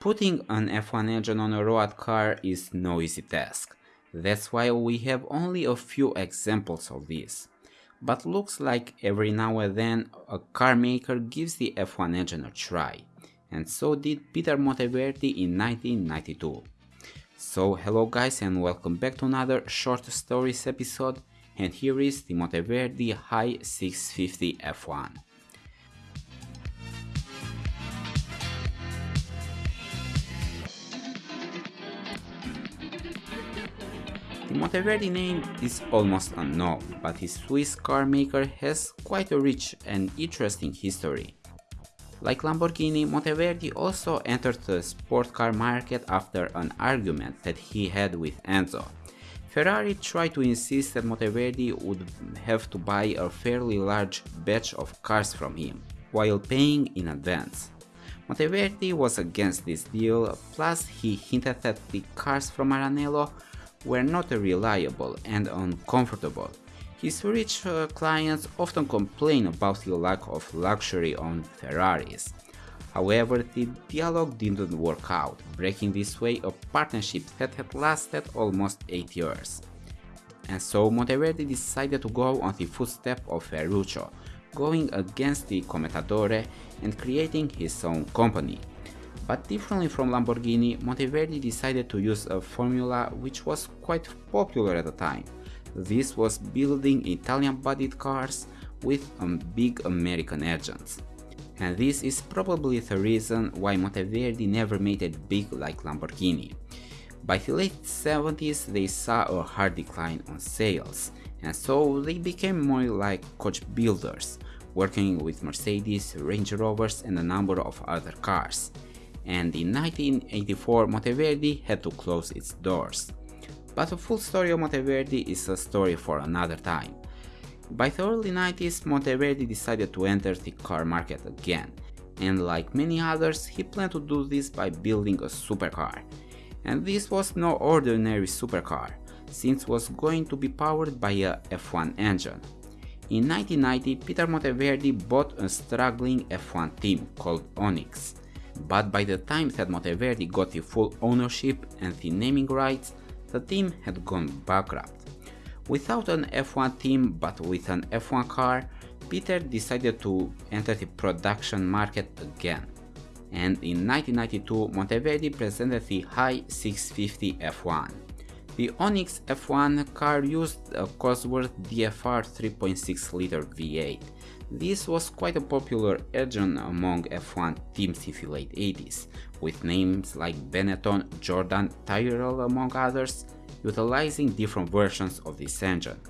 Putting an F1 engine on a road car is no easy task. That's why we have only a few examples of this. But looks like every now and then a car maker gives the F1 engine a try. And so did Peter Monteverdi in 1992. So hello guys and welcome back to another short stories episode and here is the Monteverdi Hai 650 F1. The Monteverdi name is almost unknown, but his Swiss car maker has quite a rich and interesting history. Like Lamborghini, Monteverdi also entered the sport car market after an argument that he had with Enzo. Ferrari tried to insist that Monteverdi would have to buy a fairly large batch of cars from him, while paying in advance. Monteverdi was against this deal, plus he hinted that the cars from Maranello were not reliable and uncomfortable. His rich uh, clients often complain about the lack of luxury on Ferraris. However, the dialogue didn't work out, breaking this way a partnership that had lasted almost 8 years. And so Monteverdi decided to go on the footsteps of Ferruccio, going against the Commendatore and creating his own company, but differently from Lamborghini, Monteverdi decided to use a formula which was quite popular at the time. This was building Italian-bodied cars with um, big American engines. And this is probably the reason why Monteverdi never made it big like Lamborghini. By the late 70s they saw a hard decline on sales, and so they became more like coach builders, working with Mercedes, Range Rovers and a number of other cars and in 1984 Monteverdi had to close its doors. But the full story of Monteverdi is a story for another time. By the early 90s Monteverdi decided to enter the car market again, and like many others he planned to do this by building a supercar. And this was no ordinary supercar, since it was going to be powered by a F1 engine. In 1990 Peter Monteverdi bought a struggling F1 team called Onyx, but by the time that Monteverdi got the full ownership and the naming rights, the team had gone bankrupt. Without an F1 team but with an F1 car, Peter decided to enter the production market again. And in 1992 Monteverdi presented the Hai 650 F1. The Onyx F1 car used a Cosworth DFR 3.6 liter V8 this was quite a popular engine among F1 teams in the late 80s, with names like Benetton, Jordan, Tyrrell among others, utilizing different versions of this engine.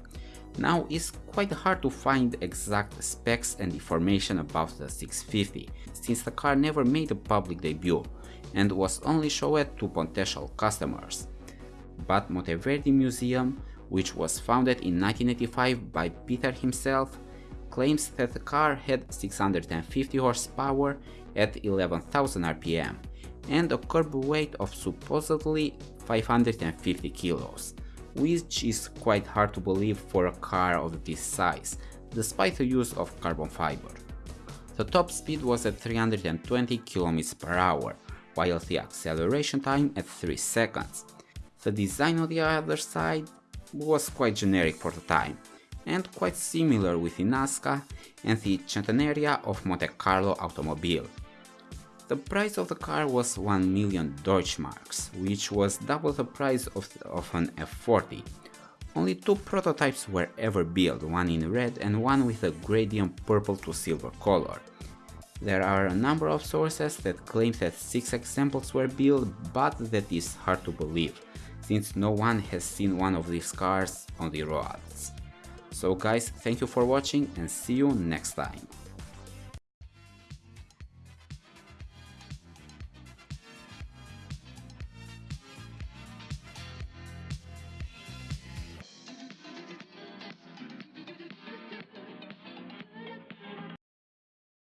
Now it's quite hard to find exact specs and information about the 650, since the car never made a public debut and was only shown to potential customers. But Monteverdi Museum, which was founded in 1985 by Peter himself, claims that the car had 650 horsepower at 11,000 rpm and a curb weight of supposedly 550 kilos, which is quite hard to believe for a car of this size, despite the use of carbon fiber. The top speed was at 320 km per hour, while the acceleration time at 3 seconds. The design on the other side was quite generic for the time, and quite similar with the Nazca and the Centenaria of Monte Carlo automobile. The price of the car was 1 million Deutschmarks, which was double the price of, of an F40. Only two prototypes were ever built, one in red and one with a gradient purple to silver color. There are a number of sources that claim that 6 examples were built, but that is hard to believe, since no one has seen one of these cars on the roads. So guys, thank you for watching and see you next time.